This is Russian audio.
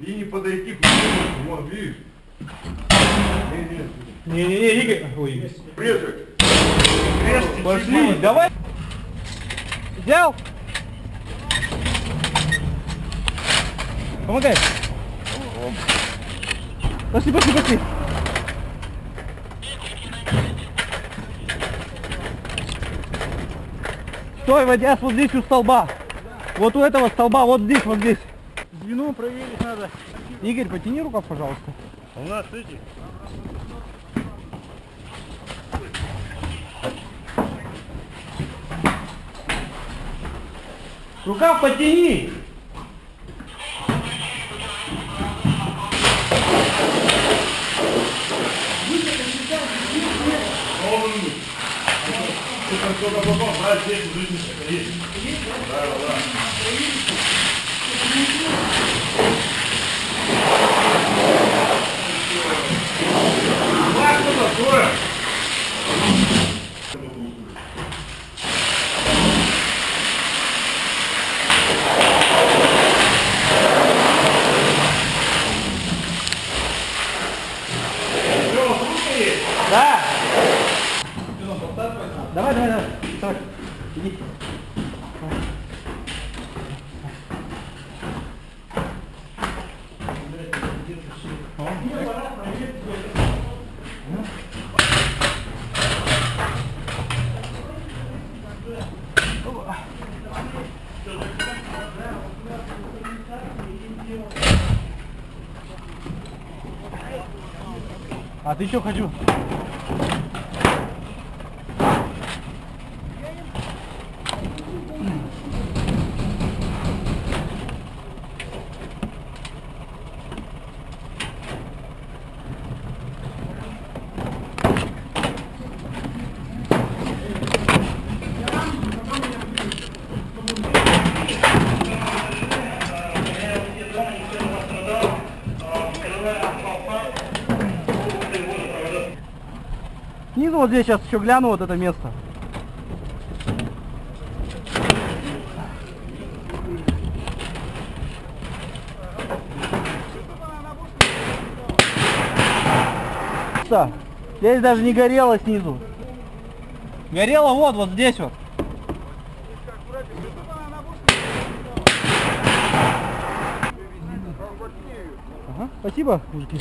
И не подойти к нему. Вон, видишь? Не-не-не, Игорь. Ой, Игорь. Прежде. Пошли, давай. Взял. Помогай. Пошли, пошли, пошли. Стой, водясь вот здесь у столба. Вот у этого столба, вот здесь, вот здесь. Звено проверить надо. Игорь, потяни рукав, пожалуйста. У нас эти. Рукав потяни! Сколько попал, брать здесь уже не есть. Да, да, Давай, давай, давай. Давай. Иди. А ты что хочу? Снизу вот здесь сейчас еще гляну вот это место. Что? Здесь даже не горело снизу. Горело вот, вот здесь вот. Ага, спасибо, мужики.